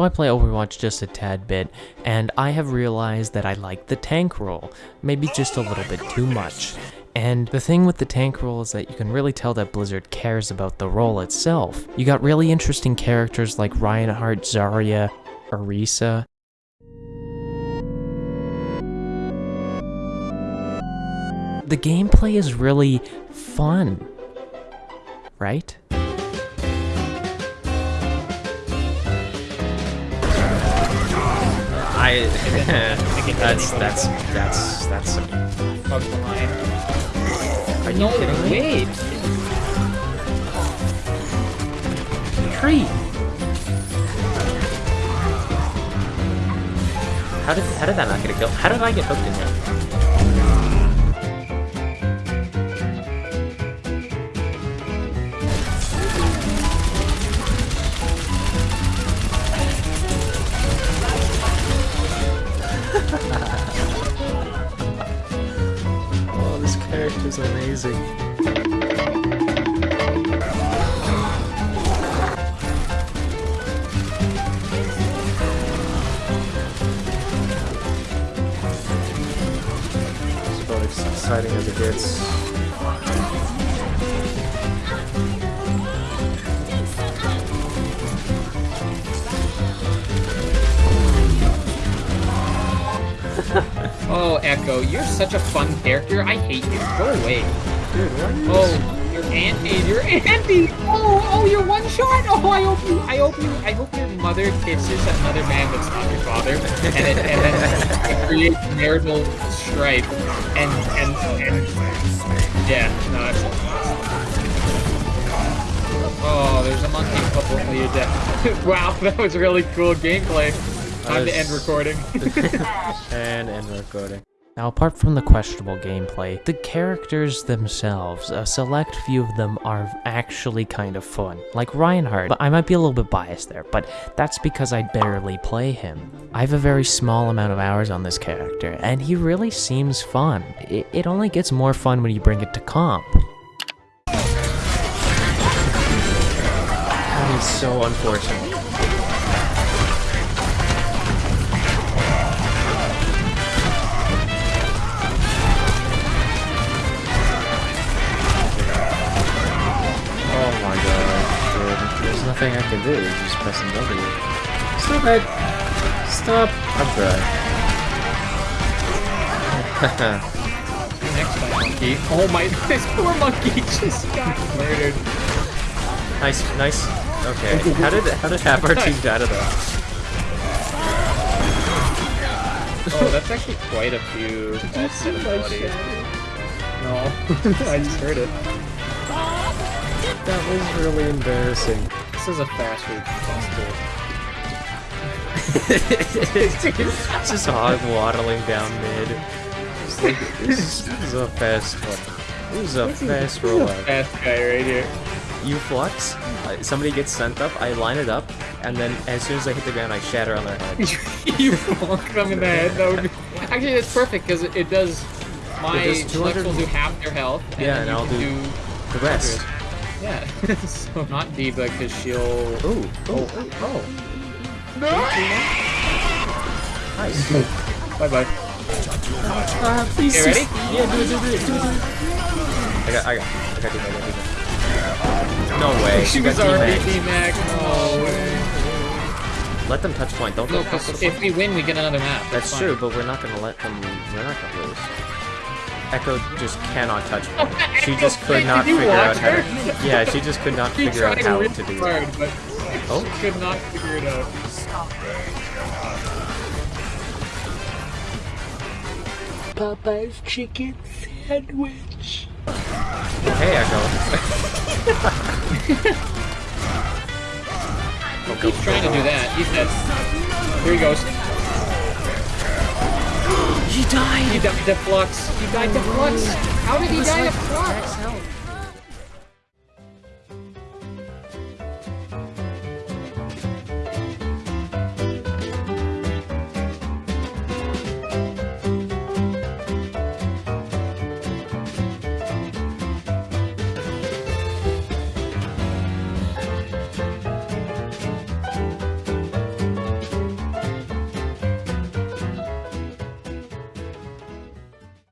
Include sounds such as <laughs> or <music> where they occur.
So I play Overwatch just a tad bit, and I have realized that I like the tank role, maybe just a little bit too much. And the thing with the tank role is that you can really tell that Blizzard cares about the role itself. You got really interesting characters like Reinhardt, Zarya, Orisa. The gameplay is really fun, right? I. <laughs> that's that's that's that's. Hug the line. Are you No, kidding me? wait. Tree! How did how did that not get a kill? How did I get hooked in there? This character's amazing. It's about as exciting as it gets. Oh, Echo, you're such a fun character. I hate you. Go away. Dude, oh, what are you Oh, you're Andy. You're Andy. Oh, oh, you're one shot. Oh, I hope you. I hope you. I hope your mother kisses another man that's not your father, and it, and then it creates marital strife. And and and yeah, no, that's. Oh, there's a monkey. Well, you're dead. wow, that was really cool gameplay. Time to end recording. <laughs> and end recording. Now, apart from the questionable gameplay, the characters themselves, a select few of them are actually kind of fun. Like Reinhardt, but I might be a little bit biased there, but that's because I barely play him. I have a very small amount of hours on this character, and he really seems fun. It, it only gets more fun when you bring it to comp. That is so unfortunate. Nothing I can do. Just pressing W. Stop it! Stop! I'm dry. Next time, monkey. Oh my, <laughs> this poor monkey just got murdered. nice, nice. Okay. How did how did half our team die to that? Oh, that's actually quite a few deaths in ability. No, <laughs> I just heard it. That was really embarrassing. This is a fast food it's <laughs> just hog waddling down mid. It's like, this, this is a fast one. This is a fast rollout. Fast guy right here. You flux, uh, somebody gets sent up, I line it up, and then as soon as I hit the ground, I shatter on their head. <laughs> you bonk them in the head. That would be... <laughs> Actually, that's perfect because it, it does. My It does 200 select will do half their health. And Yeah, then and you I'll can do The rest. Yeah. <laughs> so not D.Va because she'll. Ooh, oh, oh, oh. Nice. Bye bye. Uh, please. Okay, ready? Yeah, do it, do it, do it, do it. I got, I got, I got, I got, I got. No way. <laughs> She was got already. D-Mac. No way. Let them touch point. Don't No, if we win, we get another map. That's fine. true, but we're not gonna let them. We're not gonna lose. Echo just cannot touch point. <laughs> She just could not figure out how to. Yeah, she just could not figure out how to do hard, it. but Oh. she could not figure it out. Popeye's chicken sandwich. Hey, Echo. <laughs> Oh, He's trying to do that. He's dead. Here he goes. He died. He died to Flux. He died to Flux. How did he die to Flux?